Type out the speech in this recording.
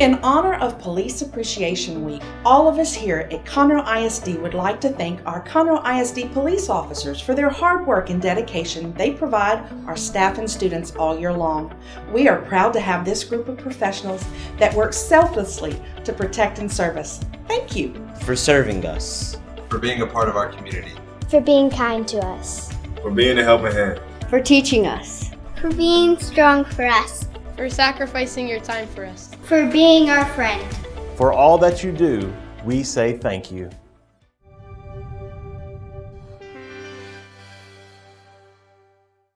In honor of Police Appreciation Week, all of us here at Conroe ISD would like to thank our Conroe ISD police officers for their hard work and dedication they provide our staff and students all year long. We are proud to have this group of professionals that work selflessly to protect and serve us. Thank you. for serving us. for being a part of our community. for being kind to us, for being a helping hand. for teaching us, for being strong for us, for sacrificing your time for us. for being our friend. For all that you do, we say thank you.